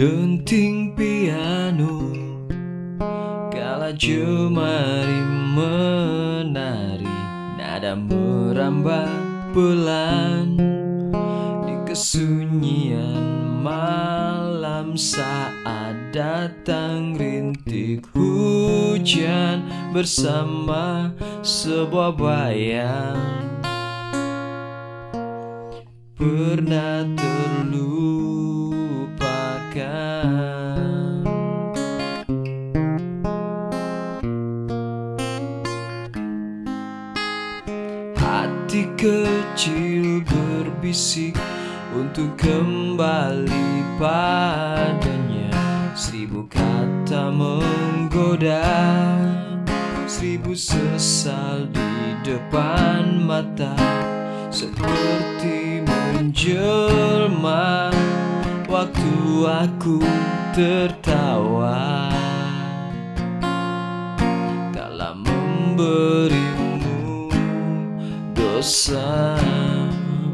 Denting piano Kala jemari menari Nada merambat pelan Di kesunyian malam Saat datang rintik hujan Bersama sebuah bayang. Pernah Hati kecil berbisik untuk kembali padanya. Seribu kata menggoda Seribu sesal di depan mata. Seperti menjelma Waktu aku tertawa. Kala memberimu dosa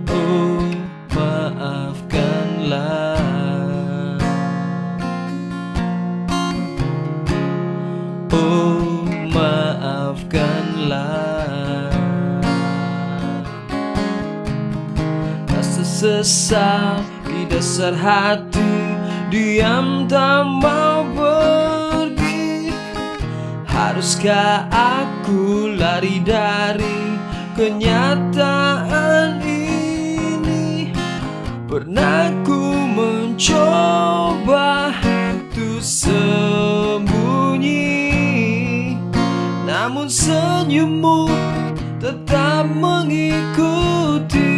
Oh maafkanlah. Oh sesal di dasar hati Diam tak mau pergi. Haruskah aku lari dari kenyataan ini? Pernah ku mencoba untuk sembunyi Namun senyummu tetap mengikuti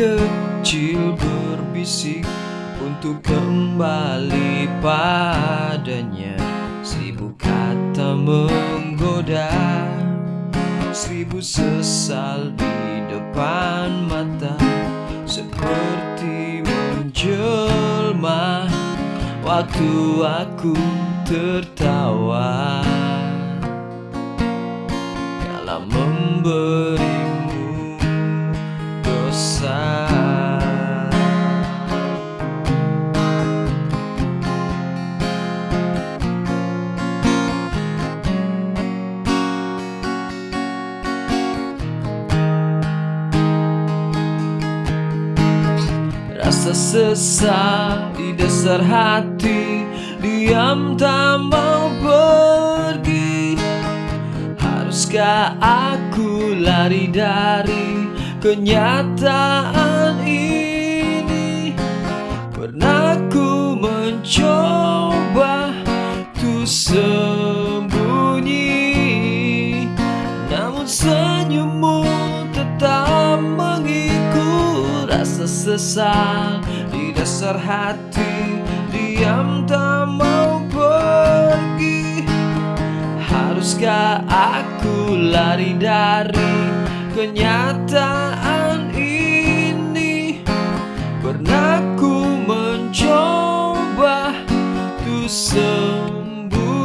kecil berbisik untuk kembali padanya. Seribu kata menggoda Seribu sesal di depan mata Seperti menjelma Waktu aku tertawa. Kala memberimu Rasa di dasar hati Diam tak mau pergi. Haruskah aku lari dari kenyataan di dasar hati Diam tak mau pergi. Haruskah aku lari dari kenyataan ini? Pernah ku mencoba Tuh sembunyi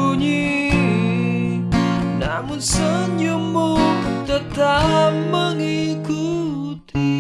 Namun senyummu tetap mengikuti.